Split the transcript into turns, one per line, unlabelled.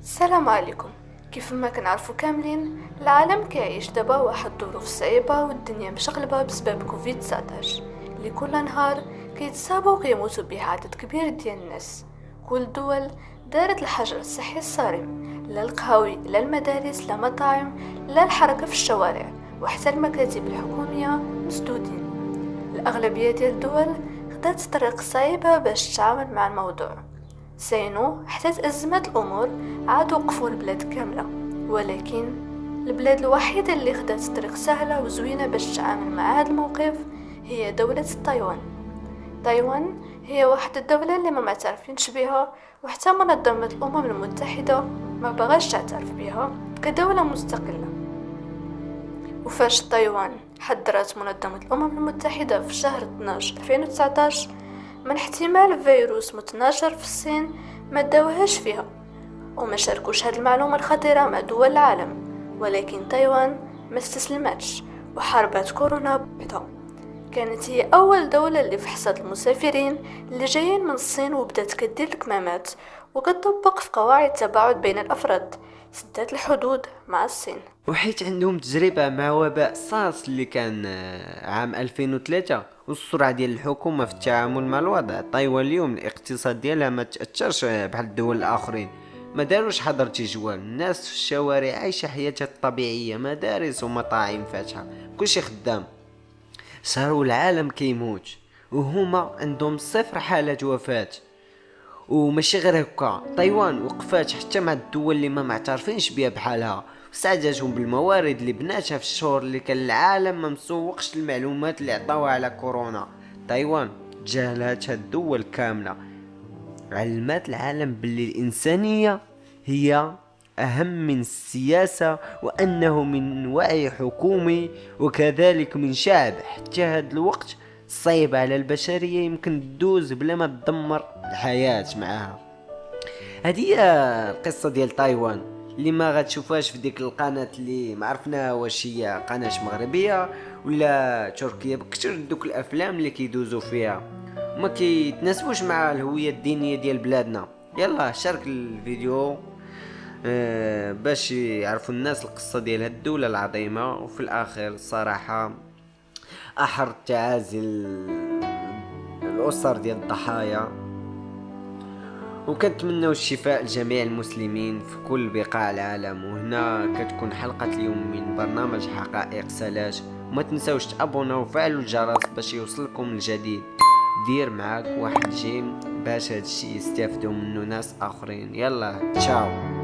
السلام عليكم. كيف ما كنعرفو كاملين العالم كيعيش دابا واحد الظروف صعيبة والدنيا مشغلبة بسبب كوفيد 19 اللي كل نهار كيتصابوا وكيموتوا به عدد كبير ديال الناس. كل الدول دارت الحجر الصحي الصارم لا القهاوي لا المدارس لا مطاعم لا الحركة في الشوارع وحتى المكاتب الحكومية مسدودين. الأغلبية ديال الدول خدات طريق صعيبة باش تتعامل مع الموضوع. سينو حتى تأزمت الأمور عاد وقفوا البلاد كاملة. ولكن البلاد الوحيدة اللي خدات طريق سهلة وزوينة باش تتعامل مع هذا الموقف هي دولة تايوان. تايوان هي واحد الدولة اللي ما معترفينش بها وحتى منظمة الأمم المتحدة ما بغاش تعترف بها كدولة مستقلة. وفاش تايوان حذرت منظمة الأمم المتحدة في شهر 12 2019 من احتمال فيروس متناشر في الصين ما داوهاش فيها وما شاركوش هاد المعلومة الخطيرة مع دول العالم ولكن تايوان ما استسلمتش وحاربت كورونا بحدها كانت هي أول دولة اللي فحصت المسافرين اللي جايين من الصين وبدات كدير الكمامات وكتطبق في قواعد التباعد بين الأفراد سدات الحدود مع الصين.
وحيت عندهم تجربة مع وباء سارس اللي كان آه، عام 2003 والسرعة ديال الحكومة في التعامل مع الوضع تايوان اليوم الاقتصاد ديالها ما تأثرش بحال الدول الآخرين. ما داروش حظر تجوال الناس في الشوارع عايشة حياتها الطبيعية مدارس ومطاعم فاتحة كلشي خدام. صاروا العالم كيموت وهما عندهم صفر حالات وفاة. وماشي غير هكا. تايوان وقفات حتى مع الدول اللي ما معترفينش بها بحالها. وساعدتهم بالموارد اللي بناتها في الشهور اللي كان العالم ما مسوقش المعلومات اللي عطاوها على كورونا. تايوان تجاهلاتها الدول كاملة. علمات العالم باللي الإنسانية هي أهم من السياسة وأنه من وعي حكومي وكذلك من شعب. حتى هذا الوقت صعيب على البشرية يمكن تدوز بلا ما تدمر. الحياة معها هذه هي القصة ديال تايوان اللي ما غتشوفهاش في ديك القناة اللي ما واش هي قناة مغربية ولا تركيا بكثر دوك الأفلام اللي كيدوزو فيها. وما كيتناسبوش مع الهوية الدينية ديال بلادنا. يلا شارك الفيديو آه باش يعرفوا الناس القصة ديال هاد الدولة العظيمة. وفي الآخر الصراحة أحر التعازي الأسر ديال الضحايا. وكنتمنوا الشفاء لجميع المسلمين في كل بقاع العالم. وهنا كتكون حلقة اليوم من برنامج حقائق سلاش. وما تنساوش تابوناو وفعلوا الجرس باش يوصلكم الجديد. دير معاك واحد جيم باش هادشي يستافدوا منه ناس آخرين. يلا تشاو.